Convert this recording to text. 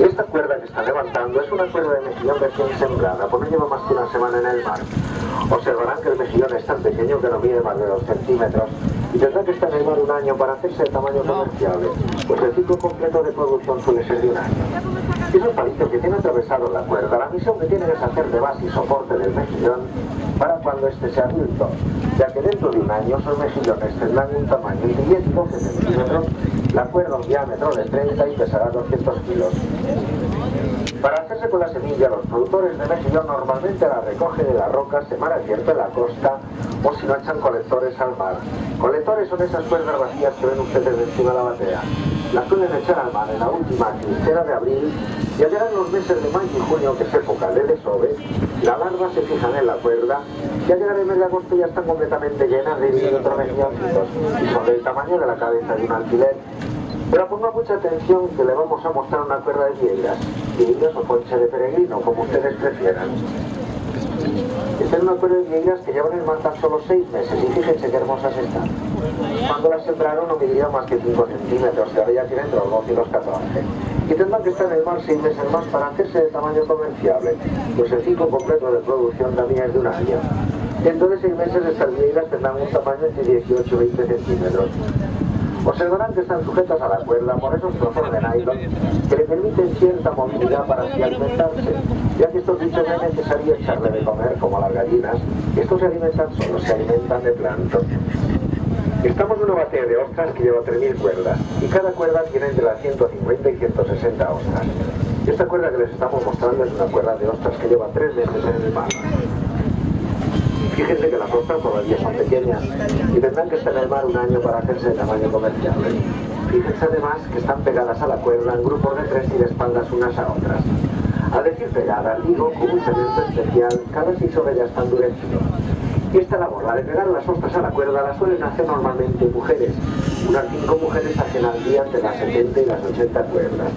Esta cuerda que está levantando es una cuerda de mejillón recién sembrada, porque lleva más que una semana en el mar. Observarán que el mejillón es tan pequeño que no mide más de 2 centímetros y tendrá que estar en el mar un año para hacerse de tamaño comerciable, pues el ciclo completo de producción suele ser de un año. Esos palitos que tiene atravesado la cuerda, la misión que tienen es hacer de base y soporte del mejillón para cuando éste sea adulto, ya que dentro de un año esos mejillones tendrán un tamaño de 10 y 12 centímetros, la cuerda un diámetro de 30 y pesará 200 kilos. Para hacerse con la semilla, los productores de mejillón normalmente la recogen de la roca, se mar abierto en la costa o si no echan colectores al mar. Colectores son esas cuerdas vacías que ven ustedes encima de la batea. Las suelen echar al mar en la última quincena de abril y al llegar los meses de mayo y junio, que es época de desove, las larvas se fijan en la cuerda y al llegar el mes de agosto ya están completamente llenas de mejilloncitos y son del tamaño de la cabeza de un alquiler pero ponga mucha atención que le vamos a mostrar una cuerda de piedras, piedras o concha de peregrino, como ustedes prefieran. Esta es una cuerda de piedras que llevan en mar tan solo 6 meses y fíjense qué hermosas están. Cuando las sembraron no midieron más que 5 centímetros y ahora ya tienen los 12 y los 14. Y tendrán que estar en el mar 6 meses más para hacerse de tamaño comerciable, pues el ciclo completo de producción también es de un año. Dentro de 6 meses estas piedras tendrán un tamaño de 18 y 20 centímetros. Observarán que están sujetas a la cuerda por esos trozos de nylon que le permiten cierta movilidad para así alimentarse, ya que estos bichos no es necesario echarle de comer como las gallinas, estos se alimentan solos, se alimentan de plancton. Estamos en una batea de ostras que lleva 3.000 cuerdas y cada cuerda tiene entre las 150 y 160 ostras. Esta cuerda que les estamos mostrando es una cuerda de ostras que lleva 3 meses en el mar. Fíjense que las ostras todavía son pequeñas y tendrán que estar en el mar un año para hacerse de tamaño comercial. Fíjense además que están pegadas a la cuerda en grupos de tres y de espaldas unas a otras. Al decir pegadas, digo con un cemento especial, cada seis horas ya está endurecido. Y esta labor, la de pegar las ostras a la cuerda, la suelen hacer normalmente mujeres. Unas cinco mujeres hacen al día entre las 70 y las 80 cuerdas.